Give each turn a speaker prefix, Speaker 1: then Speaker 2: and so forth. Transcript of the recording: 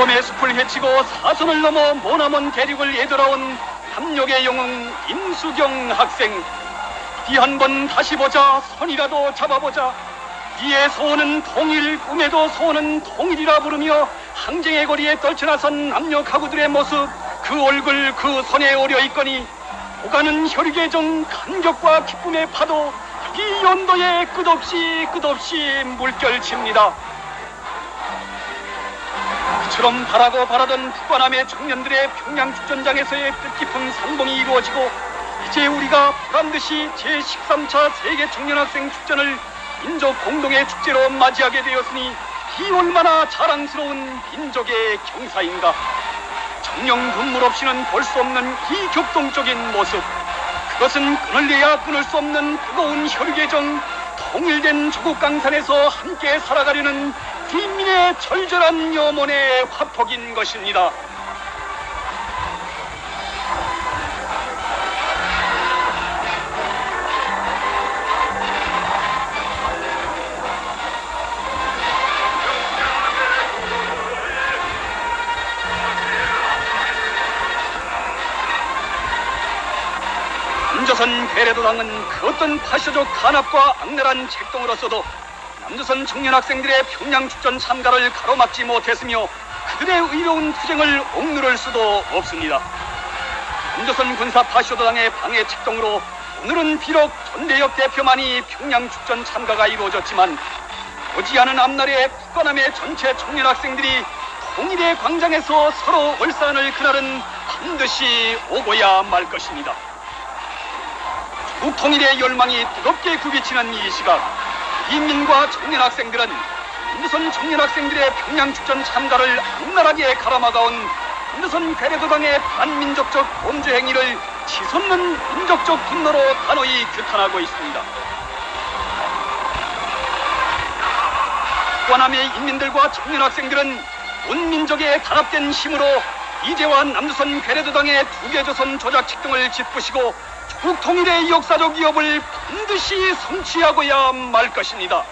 Speaker 1: 황금의 숲을 헤치고 사선을 넘어 모나먼 대륙을 예돌아온 함력의 영웅 임수경 학생. 이 한 번 다시 보자 선이라도 잡아보자. 이에 소원은 통일, 꿈에도 소원은 통일이라 부르며 항쟁의 거리에 떨쳐나선 남녀 가구들의 모습, 그 얼굴 그 손에 오려 있거니 오가는 혈육의 정 감격과 기쁨의 파도 이 연도에 끝없이 끝없이 물결칩니다. 그처럼 바라고 바라던 북한함의 청년들의 평양 축전장에서의 뜻깊은 상봉이 이루어지고 이제 우리가 보란듯이 제13차 세계 청년학생 축전을 민족 공동의 축제로 맞이하게 되었으니 이 얼마나 자랑스러운 민족의 경사인가. 정령 눈물 없이는 볼 수 없는 이 격동적인 모습. 그것은 끊을래야 끊을 수 없는 뜨거운 혈육의 정, 통일된 조국 강산에서 함께 살아가려는 국민의 절절한 염원의 화폭인 것입니다. 남조선 괴뢰도당은 그 어떤 파쇼적 간압과 악랄한 책동으로서도 남조선 청년 학생들의 평양 축전 참가를 가로막지 못했으며 그들의 의로운 투쟁을 억누를 수도 없습니다. 남조선 군사 파쇼도당의 방해 책동으로 오늘은 비록 전대역 대표만이 평양 축전 참가가 이루어졌지만 오지 않은 앞날에 국가남의 전체 청년 학생들이 통일의 광장에서 서로 얼싸안을 그날은 반드시 오고야 말 것입니다. 북통일의 열망이 뜨겁게 굽이치는 이 시각 인민과 청년 학생들은 인두선 청년 학생들의 평양 축전 참가를 악랄하게 가라막아온 인두선 괴뢰도당의 반민족적 범죄 행위를 치솟는 민족적 분노로 단호히 규탄하고 있습니다. 관함의 인민들과 청년 학생들은 온 민족의 단합된 힘으로 이재화 남조선 괴뢰도당의 두개조선 조작 책 등을 짚으시고 조국 통일의 역사적 위협을 반드시 성취하고야 말 것입니다.